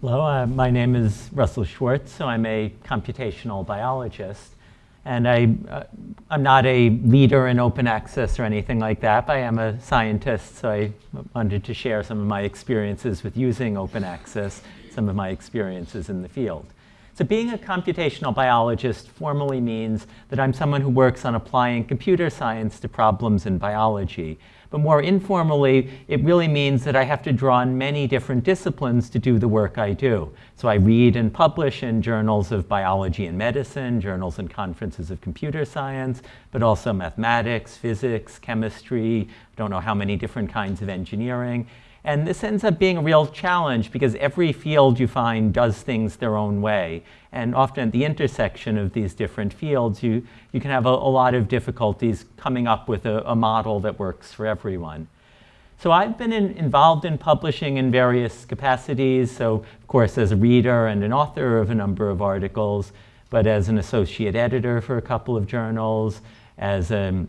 Hello, uh, my name is Russell Schwartz, so I'm a computational biologist. And I, uh, I'm not a leader in open access or anything like that, but I am a scientist, so I wanted to share some of my experiences with using open access, some of my experiences in the field. So being a computational biologist formally means that I'm someone who works on applying computer science to problems in biology. But more informally, it really means that I have to draw on many different disciplines to do the work I do. So I read and publish in journals of biology and medicine, journals and conferences of computer science, but also mathematics, physics, chemistry, I don't know how many different kinds of engineering. And this ends up being a real challenge because every field you find does things their own way. And often at the intersection of these different fields, you, you can have a, a lot of difficulties coming up with a, a, model that works for everyone. So I've been in, involved in publishing in various capacities. So of course, as a reader and an author of a number of articles, but as an associate editor for a couple of journals, as a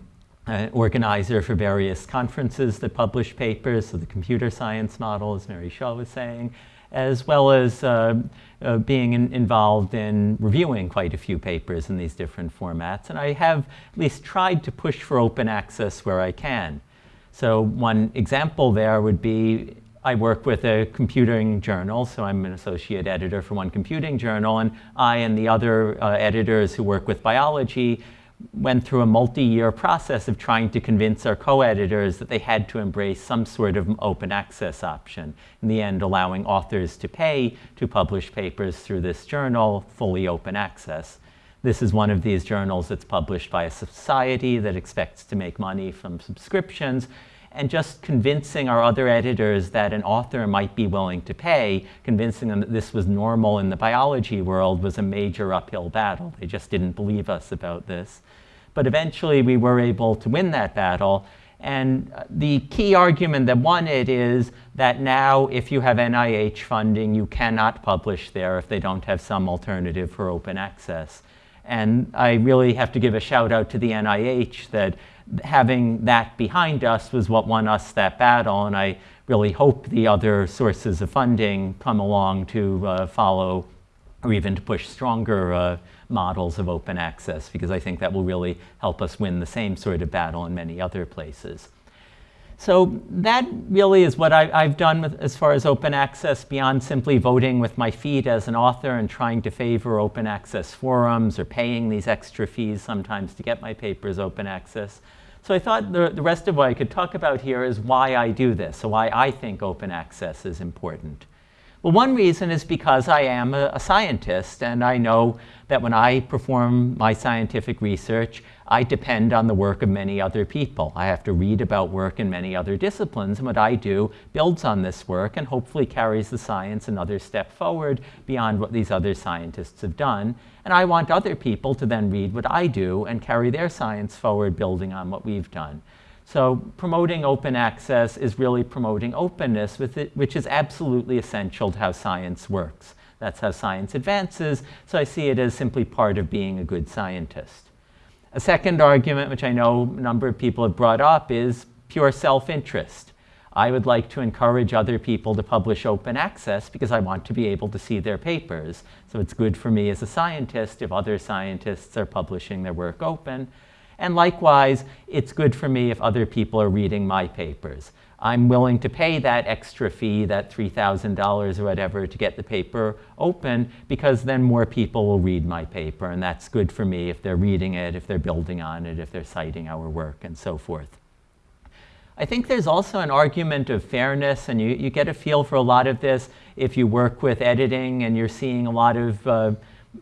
uh, organizer for various conferences that publish papers, so the computer science model, as Mary Shaw was saying, as well as uh, uh, being in, involved in reviewing quite a few papers in these different formats. And I have at least tried to push for open access where I can. So one example there would be I work with a computing journal, so I'm an associate editor for one computing journal, and I and the other uh, editors who work with biology went through a multi-year process of trying to convince our co-editors that they had to embrace some sort of open access option. In the end, allowing authors to pay to publish papers through this journal, fully open access. This is one of these journals that's published by a society that expects to make money from subscriptions and just convincing our other editors that an author might be willing to pay, convincing them that this was normal in the biology world was a major uphill battle. They just didn't believe us about this. But eventually we were able to win that battle. And uh, the key argument that won it is that now if you have NIH funding, you cannot publish there if they don't have some alternative for open access. And I really have to give a shout out to the NIH that having that behind us was what won us that battle. And I really hope the other sources of funding come along to uh, follow or even to push stronger uh, models of open access because I think that will really help us win the same sort of battle in many other places. So that really is what I, have done with, as far as open access beyond simply voting with my feet as an author and trying to favor open access forums or paying these extra fees sometimes to get my papers open access. So I thought the, the rest of what I could talk about here is why I do this, so why I think open access is important. Well, one reason is because I am a, a, scientist and I know that when I perform my scientific research, I depend on the work of many other people. I have to read about work in many other disciplines and what I do builds on this work and hopefully carries the science another step forward beyond what these other scientists have done. And I want other people to then read what I do and carry their science forward building on what we've done. So promoting open access is really promoting openness, it, which is absolutely essential to how science works. That's how science advances, so I see it as simply part of being a good scientist. A second argument, which I know a number of people have brought up, is pure self-interest. I would like to encourage other people to publish open access because I want to be able to see their papers. So it's good for me as a scientist if other scientists are publishing their work open. And likewise, it's good for me if other people are reading my papers. I'm willing to pay that extra fee, that $3,000 or whatever, to get the paper open because then more people will read my paper. And that's good for me if they're reading it, if they're building on it, if they're citing our work, and so forth. I think there's also an argument of fairness, and you, you get a feel for a lot of this if you work with editing and you're seeing a lot of uh,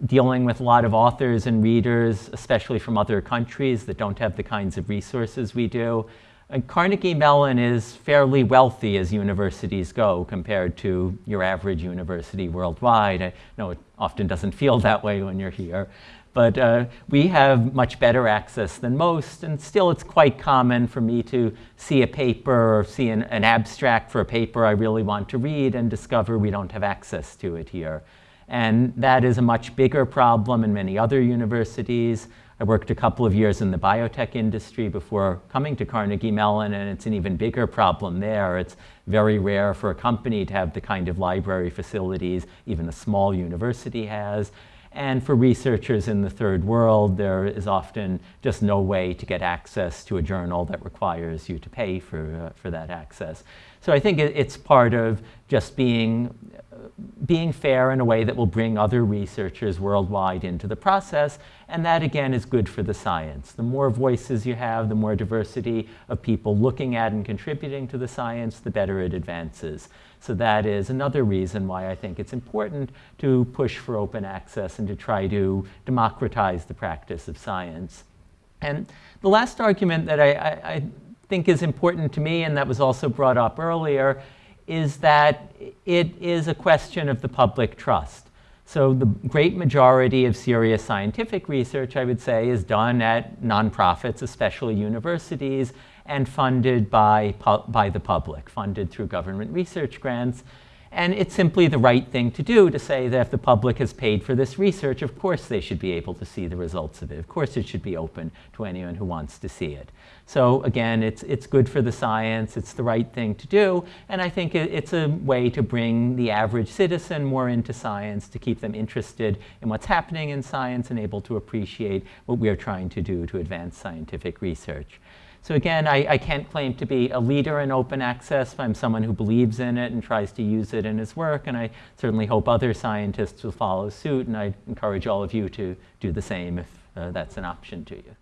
dealing with a lot of authors and readers, especially from other countries that don't have the kinds of resources we do. And Carnegie Mellon is fairly wealthy as universities go compared to your average university worldwide. I know it often doesn't feel that way when you're here. But uh, we have much better access than most, and still it's quite common for me to see a paper or see an, an abstract for a paper I really want to read and discover we don't have access to it here. And that is a much bigger problem in many other universities. I worked a couple of years in the biotech industry before coming to Carnegie Mellon, and it's an even bigger problem there. It's very rare for a company to have the kind of library facilities even a small university has. And for researchers in the third world, there is often just no way to get access to a journal that requires you to pay for, uh, for that access. So I think it, it's part of just being being fair in a way that will bring other researchers worldwide into the process. And that, again, is good for the science. The more voices you have, the more diversity of people looking at and contributing to the science, the better it advances. So that is another reason why I think it's important to push for open access and to try to democratize the practice of science. And the last argument that I, I, I think is important to me, and that was also brought up earlier, is that it is a question of the public trust. So the great majority of serious scientific research, I would say, is done at nonprofits, especially universities, and funded by, by the public, funded through government research grants. And it's simply the right thing to do to say that if the public has paid for this research, of course they should be able to see the results of it. Of course it should be open to anyone who wants to see it. So again, it's, it's good for the science, it's the right thing to do, and I think it, it's a way to bring the average citizen more into science, to keep them interested in what's happening in science and able to appreciate what we are trying to do to advance scientific research. So again, I, I, can't claim to be a leader in open access. I'm someone who believes in it and tries to use it in his work, and I certainly hope other scientists will follow suit, and I encourage all of you to do the same if uh, that's an option to you.